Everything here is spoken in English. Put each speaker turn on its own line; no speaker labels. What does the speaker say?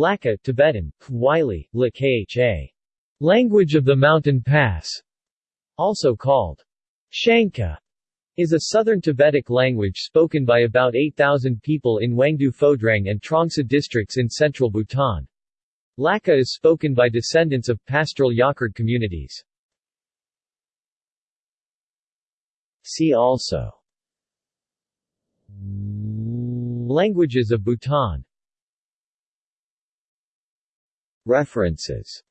Lakha Tibetan, Wylie, Kha. Language of the Mountain Pass, also called Tshangkha, is a southern Tibetic language spoken by about 8,000 people in Wangdue Phodrang and Trongsa districts in central Bhutan. Lakha is spoken by descendants of pastoral Yakurt communities. See also Languages of Bhutan References